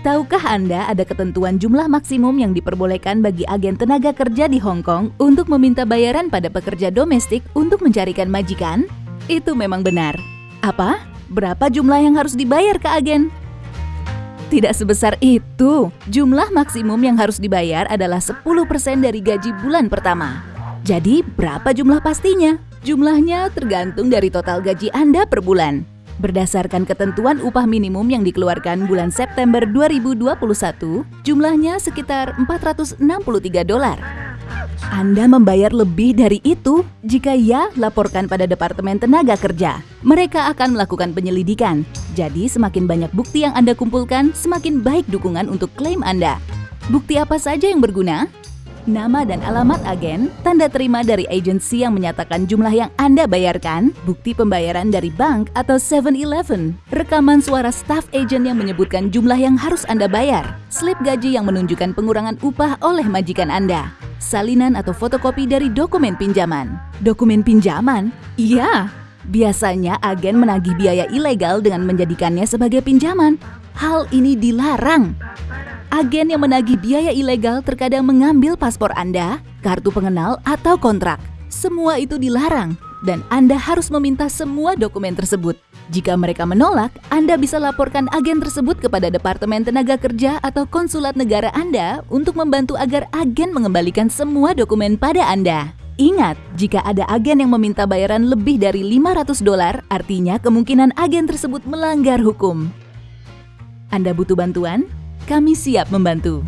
Tahukah Anda ada ketentuan jumlah maksimum yang diperbolehkan bagi agen tenaga kerja di Hong Kong untuk meminta bayaran pada pekerja domestik untuk mencarikan majikan? Itu memang benar. Apa? Berapa jumlah yang harus dibayar ke agen? Tidak sebesar itu. Jumlah maksimum yang harus dibayar adalah 10% dari gaji bulan pertama. Jadi, berapa jumlah pastinya? Jumlahnya tergantung dari total gaji Anda per bulan. Berdasarkan ketentuan upah minimum yang dikeluarkan bulan September 2021, jumlahnya sekitar 463 dolar. Anda membayar lebih dari itu? Jika ya, laporkan pada Departemen Tenaga Kerja. Mereka akan melakukan penyelidikan. Jadi, semakin banyak bukti yang Anda kumpulkan, semakin baik dukungan untuk klaim Anda. Bukti apa saja yang berguna? Nama dan alamat agen, tanda terima dari agensi yang menyatakan jumlah yang Anda bayarkan, bukti pembayaran dari bank atau 7-Eleven, rekaman suara staff agent yang menyebutkan jumlah yang harus Anda bayar, slip gaji yang menunjukkan pengurangan upah oleh majikan Anda, salinan atau fotokopi dari dokumen pinjaman. Dokumen pinjaman? Iya, biasanya agen menagih biaya ilegal dengan menjadikannya sebagai pinjaman. Hal ini dilarang. Agen yang menagih biaya ilegal terkadang mengambil paspor Anda, kartu pengenal, atau kontrak. Semua itu dilarang, dan Anda harus meminta semua dokumen tersebut. Jika mereka menolak, Anda bisa laporkan agen tersebut kepada Departemen Tenaga Kerja atau Konsulat Negara Anda untuk membantu agar agen mengembalikan semua dokumen pada Anda. Ingat, jika ada agen yang meminta bayaran lebih dari 500 dolar, artinya kemungkinan agen tersebut melanggar hukum. Anda butuh bantuan? Kami siap membantu.